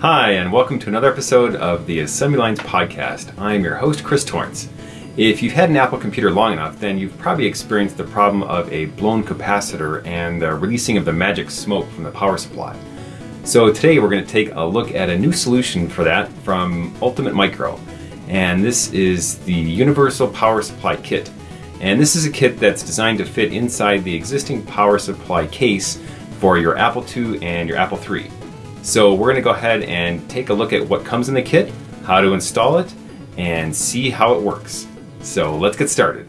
Hi, and welcome to another episode of the Assembly Lines podcast. I'm your host, Chris Torrence. If you've had an Apple computer long enough, then you've probably experienced the problem of a blown capacitor and the releasing of the magic smoke from the power supply. So today we're going to take a look at a new solution for that from Ultimate Micro. And this is the Universal Power Supply Kit. And this is a kit that's designed to fit inside the existing power supply case for your Apple II and your Apple III. So we're going to go ahead and take a look at what comes in the kit, how to install it, and see how it works. So let's get started.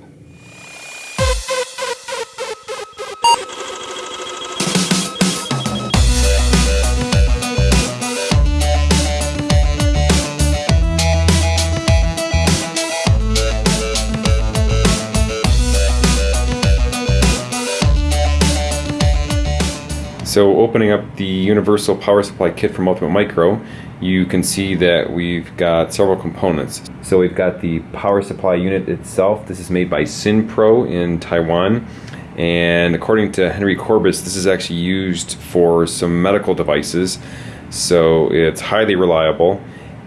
So opening up the Universal Power Supply Kit from Ultimate Micro, you can see that we've got several components. So we've got the power supply unit itself. This is made by Sinpro in Taiwan. And according to Henry Courbis, this is actually used for some medical devices. So it's highly reliable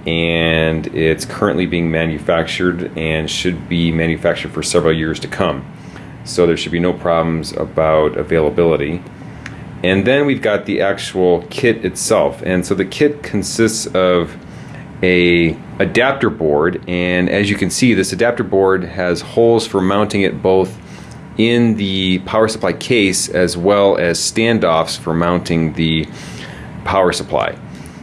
and it's currently being manufactured and should be manufactured for several years to come. So there should be no problems about availability. And then we've got the actual kit itself. And so the kit consists of a adapter board and as you can see this adapter board has holes for mounting it both in the power supply case as well as standoffs for mounting the power supply.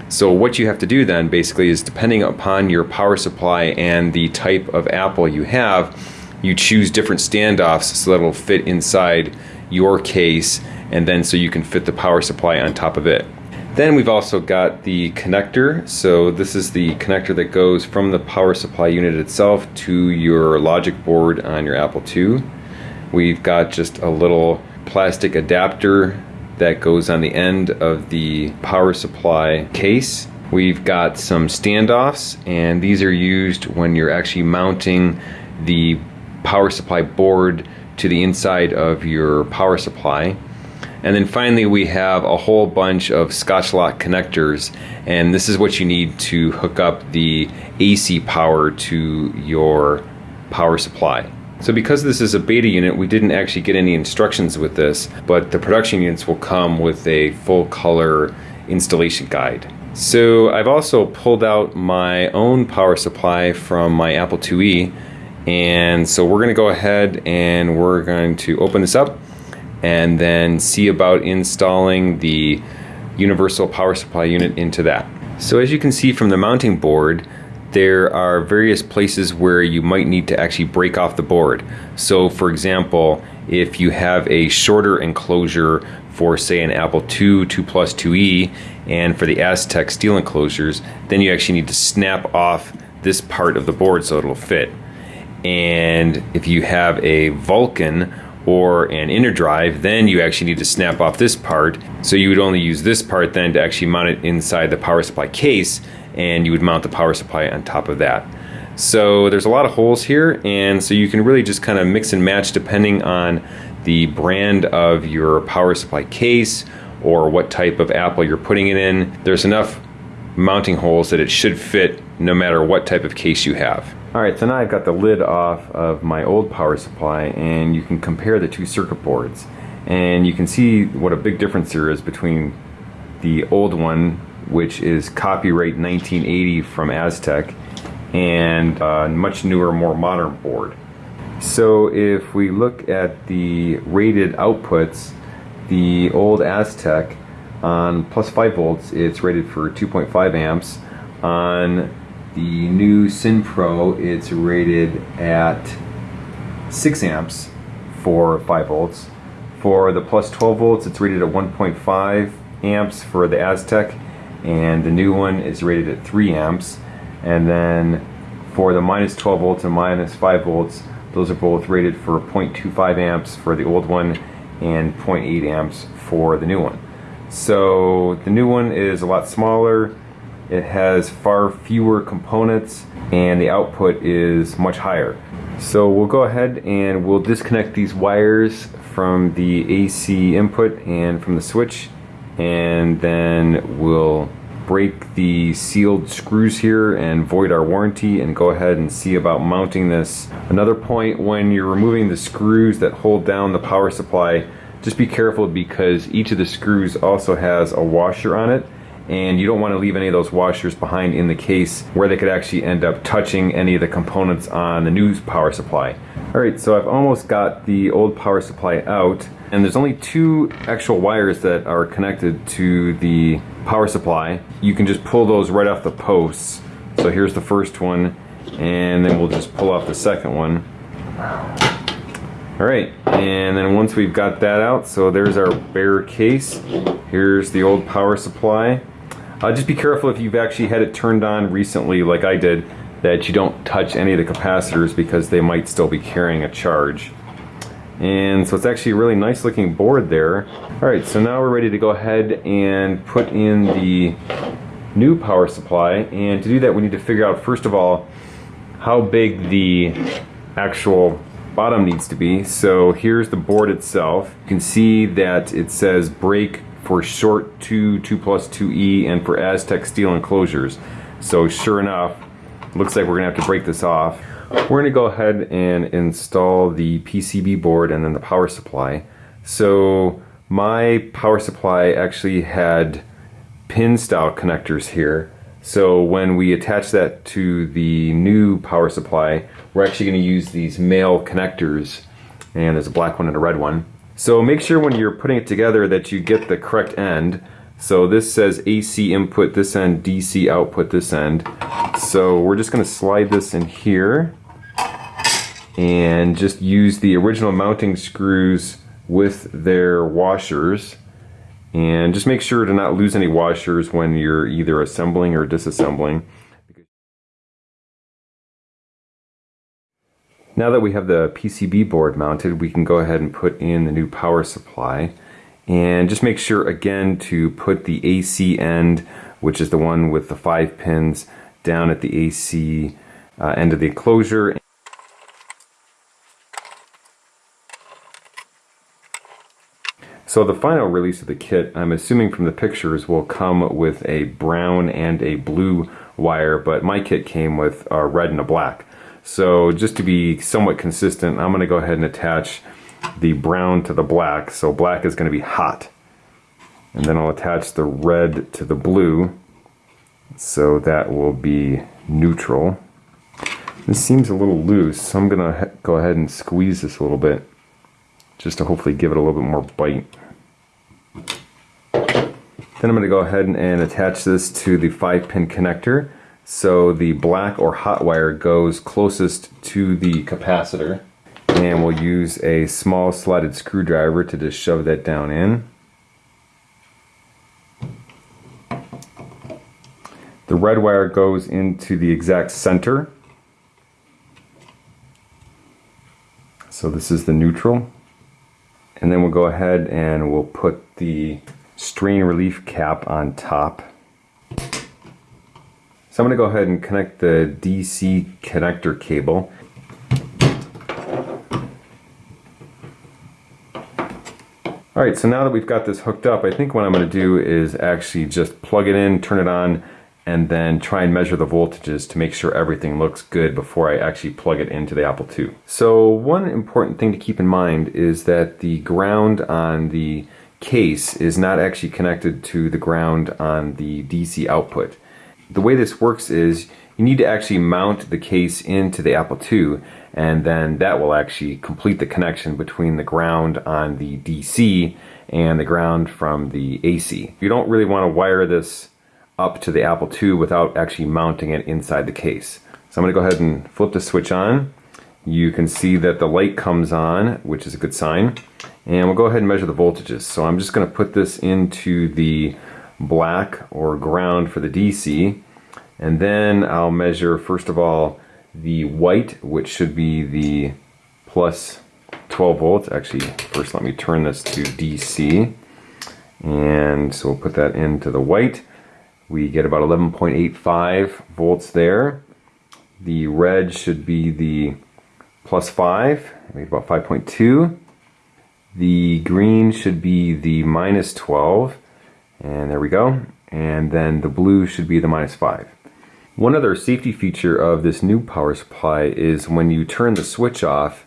So what you have to do then basically is depending upon your power supply and the type of Apple you have, you choose different standoffs so that it'll fit inside your case and then so you can fit the power supply on top of it. Then we've also got the connector. So this is the connector that goes from the power supply unit itself to your logic board on your Apple II. We've got just a little plastic adapter that goes on the end of the power supply case. We've got some standoffs and these are used when you're actually mounting the power supply board to the inside of your power supply. And then finally we have a whole bunch of Scotchlok connectors and this is what you need to hook up the AC power to your power supply. So because this is a beta unit, we didn't actually get any instructions with this, but the production units will come with a full color installation guide. So I've also pulled out my own power supply from my Apple IIe and so we're going to go ahead and we're going to open this up and then see about installing the universal power supply unit into that. So as you can see from the mounting board, there are various places where you might need to actually break off the board. So for example, if you have a shorter enclosure for say an Apple II, 2 Plus 2E, and for the Aztec steel enclosures, then you actually need to snap off this part of the board so it'll fit. And if you have a Vulcan or an InnerDrive, then you actually need to snap off this part. So you would only use this part then to actually mount it inside the power supply case and you would mount the power supply on top of that. So there's a lot of holes here and so you can really just kind of mix and match depending on the brand of your power supply case or what type of Apple you're putting it in. There's enough mounting holes that it should fit no matter what type of case you have. Alright, so now I've got the lid off of my old power supply and you can compare the two circuit boards and you can see what a big difference there is between the old one which is copyright 1980 from Aztec and a much newer more modern board. So if we look at the rated outputs the old Aztec on plus 5 volts it's rated for 2.5 amps on the new Sinpro, it's rated at 6 amps for 5 volts. For the plus 12 volts, it's rated at 1.5 amps for the Aztec, and the new one is rated at 3 amps. And then for the minus 12 volts and minus 5 volts, those are both rated for 0.25 amps for the old one and 0.8 amps for the new one. So the new one is a lot smaller, it has far fewer components and the output is much higher. So we'll go ahead and we'll disconnect these wires from the AC input and from the switch and then we'll break the sealed screws here and void our warranty and go ahead and see about mounting this. Another point when you're removing the screws that hold down the power supply, just be careful because each of the screws also has a washer on it and you don't want to leave any of those washers behind in the case where they could actually end up touching any of the components on the new power supply. Alright, so I've almost got the old power supply out and there's only two actual wires that are connected to the power supply. You can just pull those right off the posts. So here's the first one and then we'll just pull off the second one. Alright, and then once we've got that out, so there's our bare case. Here's the old power supply. Uh, just be careful if you've actually had it turned on recently like I did that you don't touch any of the capacitors because they might still be carrying a charge. And so it's actually a really nice looking board there. Alright, so now we're ready to go ahead and put in the new power supply. And to do that we need to figure out first of all how big the actual bottom needs to be. So here's the board itself. You can see that it says break for short 2, 2 plus 2E, and for Aztec steel enclosures. So sure enough, looks like we're gonna have to break this off. We're gonna go ahead and install the PCB board and then the power supply. So my power supply actually had pin style connectors here. So when we attach that to the new power supply, we're actually gonna use these male connectors and there's a black one and a red one. So make sure when you're putting it together that you get the correct end. So this says AC input this end, DC output this end. So we're just going to slide this in here and just use the original mounting screws with their washers and just make sure to not lose any washers when you're either assembling or disassembling. Now that we have the PCB board mounted, we can go ahead and put in the new power supply. And just make sure again to put the AC end, which is the one with the five pins, down at the AC uh, end of the enclosure. So the final release of the kit, I'm assuming from the pictures, will come with a brown and a blue wire, but my kit came with a red and a black. So just to be somewhat consistent, I'm going to go ahead and attach the brown to the black. So black is going to be hot. And then I'll attach the red to the blue. So that will be neutral. This seems a little loose, so I'm going to go ahead and squeeze this a little bit just to hopefully give it a little bit more bite. Then I'm going to go ahead and attach this to the 5 pin connector. So the black or hot wire goes closest to the capacitor and we'll use a small slotted screwdriver to just shove that down in. The red wire goes into the exact center. So this is the neutral. And then we'll go ahead and we'll put the strain relief cap on top. So I'm going to go ahead and connect the DC connector cable. Alright, so now that we've got this hooked up, I think what I'm going to do is actually just plug it in, turn it on, and then try and measure the voltages to make sure everything looks good before I actually plug it into the Apple II. So one important thing to keep in mind is that the ground on the case is not actually connected to the ground on the DC output the way this works is you need to actually mount the case into the Apple II and then that will actually complete the connection between the ground on the DC and the ground from the AC. You don't really want to wire this up to the Apple II without actually mounting it inside the case. So I'm going to go ahead and flip the switch on. You can see that the light comes on, which is a good sign. And we'll go ahead and measure the voltages. So I'm just going to put this into the black or ground for the DC. And then I'll measure, first of all, the white, which should be the plus 12 volts. Actually, first let me turn this to DC. And so we'll put that into the white. We get about 11.85 volts there. The red should be the plus 5, we about 5.2. The green should be the minus 12. And there we go. and then the blue should be the minus 5. One other safety feature of this new power supply is when you turn the switch off,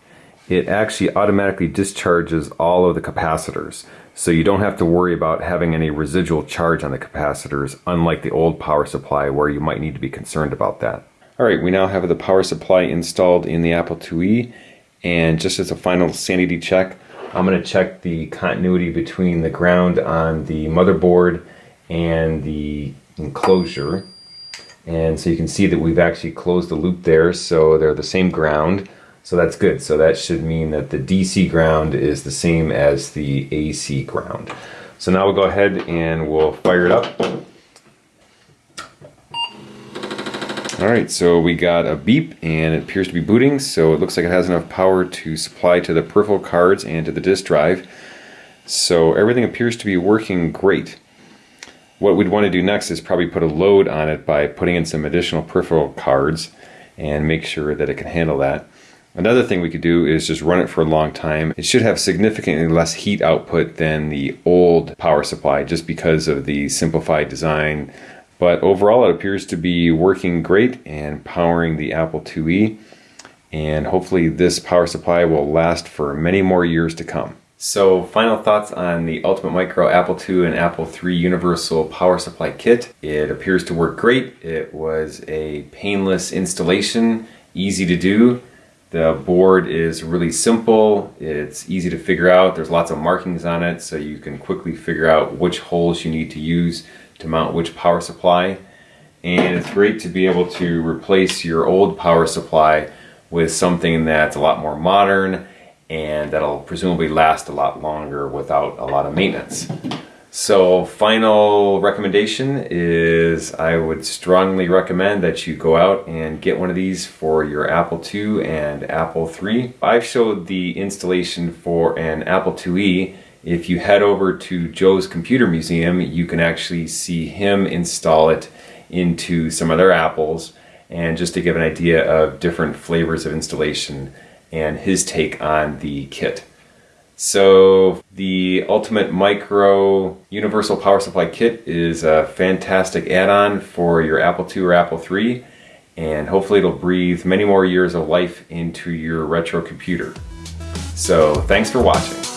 it actually automatically discharges all of the capacitors. So you don't have to worry about having any residual charge on the capacitors, unlike the old power supply where you might need to be concerned about that. Alright, we now have the power supply installed in the Apple IIe, and just as a final sanity check, I'm going to check the continuity between the ground on the motherboard and the enclosure. And so you can see that we've actually closed the loop there, so they're the same ground. So that's good. So that should mean that the DC ground is the same as the AC ground. So now we'll go ahead and we'll fire it up. All right, so we got a beep and it appears to be booting. So it looks like it has enough power to supply to the peripheral cards and to the disk drive. So everything appears to be working great. What we'd want to do next is probably put a load on it by putting in some additional peripheral cards and make sure that it can handle that. Another thing we could do is just run it for a long time. It should have significantly less heat output than the old power supply just because of the simplified design. But overall it appears to be working great and powering the Apple IIe and hopefully this power supply will last for many more years to come. So final thoughts on the Ultimate Micro Apple II and Apple III Universal Power Supply Kit. It appears to work great. It was a painless installation, easy to do. The board is really simple. It's easy to figure out. There's lots of markings on it so you can quickly figure out which holes you need to use to mount which power supply. And it's great to be able to replace your old power supply with something that's a lot more modern and that'll presumably last a lot longer without a lot of maintenance. So final recommendation is I would strongly recommend that you go out and get one of these for your Apple II and Apple III. I've showed the installation for an Apple IIe. If you head over to Joe's Computer Museum, you can actually see him install it into some other Apples. And just to give an idea of different flavors of installation, and his take on the kit. So the Ultimate Micro Universal Power Supply Kit is a fantastic add-on for your Apple II or Apple III and hopefully it'll breathe many more years of life into your retro computer. So thanks for watching.